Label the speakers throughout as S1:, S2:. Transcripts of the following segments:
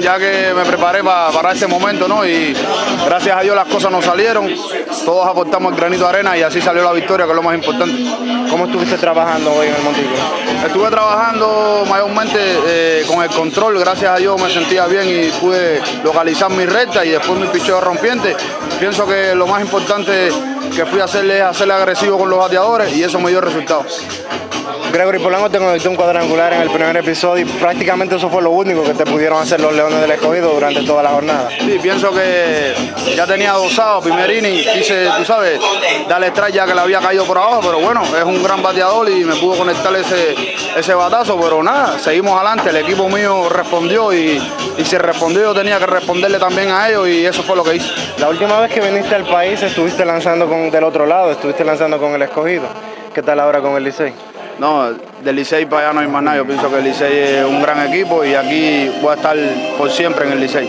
S1: ya que me preparé pa- para este momento, ¿no? Y gracias a Dios las cosas nos salieron, todos aportamos el granito de arena y así salió la victoria, que es lo más importante.
S2: ¿Cómo estuviste trabajando hoy en el montículo?
S1: Estuve trabajando mayormente eh, con el control, gracias a Dios me sentía bien y pude localizar mi recta y después mi picheo rompiente. Pienso que lo más importante que fui a hacerle es hacerle agresivo con los bateadores y eso me dio resultado.
S2: Gregory Polanco te conectó un cuadrangular en el primer episodio y prácticamente eso fue lo único que te pudieron hacer los Leones del Escogido durante toda la jornada.
S1: Sí, pienso que ya tenía dosado primer inning, quise, tú sabes, darle strike ya que le había caído por abajo, pero bueno, es un gran bateador y me pudo conectar ese, ese batazo, pero nada, seguimos adelante, el equipo mío respondió y, y si respondió yo tenía que responderle también a ellos y eso fue lo que hice.
S2: La última vez que viniste al país estuviste lanzando con, del otro lado, estuviste lanzando con el Escogido. ¿Qué tal ahora con el Licey?
S1: No, del Licey para allá no hay más nada, yo pienso que el Licey es un gran equipo y aquí voy a estar por siempre en el Licey.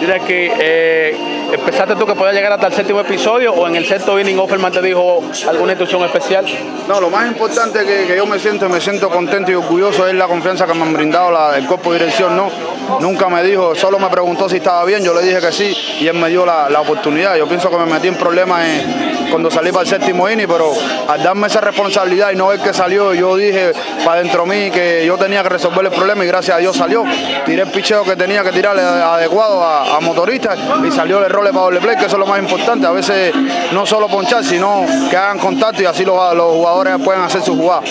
S3: Mira que eh, empezaste tú que podías llegar hasta el séptimo episodio o en el sexto inning Offerman te dijo alguna instrucción especial.
S1: No, lo más importante que, que yo me siento, me siento contento y orgulloso es la confianza que me han brindado la, el cuerpo de dirección, ¿no? Nunca me dijo, solo me preguntó si estaba bien, yo le dije que sí y él me dio la, la oportunidad. Yo pienso que me metí en problemas en- cuando salí para el séptimo inning, pero al darme esa responsabilidad y no ver que salió, yo dije para dentro mí que yo tenía que resolver el problema y gracias a Dios salió. Tiré el picheo que tenía que tirar adecuado a, a motoristas y salió el error para doble play, que eso es lo más importante. A veces no solo ponchar, sino que hagan contacto y así los, los jugadores pueden hacer su jugada.